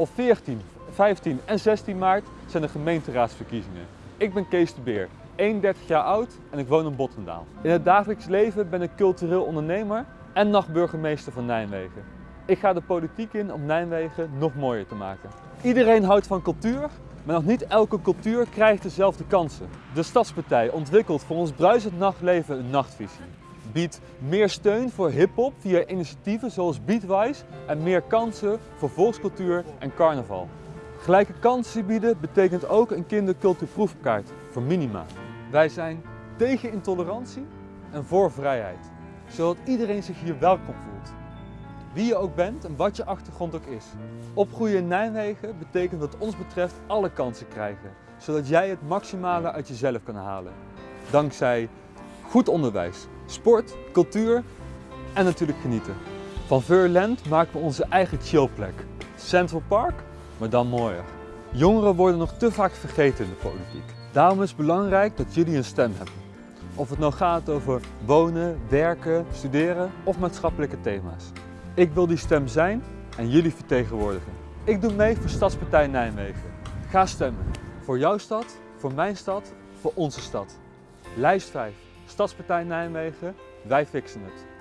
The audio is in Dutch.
Op 14, 15 en 16 maart zijn de gemeenteraadsverkiezingen. Ik ben Kees de Beer, 31 jaar oud en ik woon in Bottendaal. In het dagelijks leven ben ik cultureel ondernemer en nachtburgemeester van Nijmegen. Ik ga de politiek in om Nijmegen nog mooier te maken. Iedereen houdt van cultuur, maar nog niet elke cultuur krijgt dezelfde kansen. De Stadspartij ontwikkelt voor ons bruisend nachtleven een nachtvisie. Biedt meer steun voor hip-hop via initiatieven zoals Beatwise en meer kansen voor volkscultuur en carnaval. Gelijke kansen bieden betekent ook een kindercultuurproefkaart voor minima. Wij zijn tegen intolerantie en voor vrijheid, zodat iedereen zich hier welkom voelt. Wie je ook bent en wat je achtergrond ook is. Opgroeien in Nijmegen betekent wat ons betreft alle kansen krijgen, zodat jij het maximale uit jezelf kan halen. Dankzij goed onderwijs, sport, cultuur en natuurlijk genieten. Van Veurland maken we onze eigen chillplek. Central Park, maar dan mooier. Jongeren worden nog te vaak vergeten in de politiek. Daarom is het belangrijk dat jullie een stem hebben. Of het nou gaat over wonen, werken, studeren of maatschappelijke thema's. Ik wil die stem zijn en jullie vertegenwoordigen. Ik doe mee voor Stadspartij Nijmegen. Ga stemmen. Voor jouw stad, voor mijn stad, voor onze stad. Lijst 5. Stadspartij Nijmegen. Wij fixen het.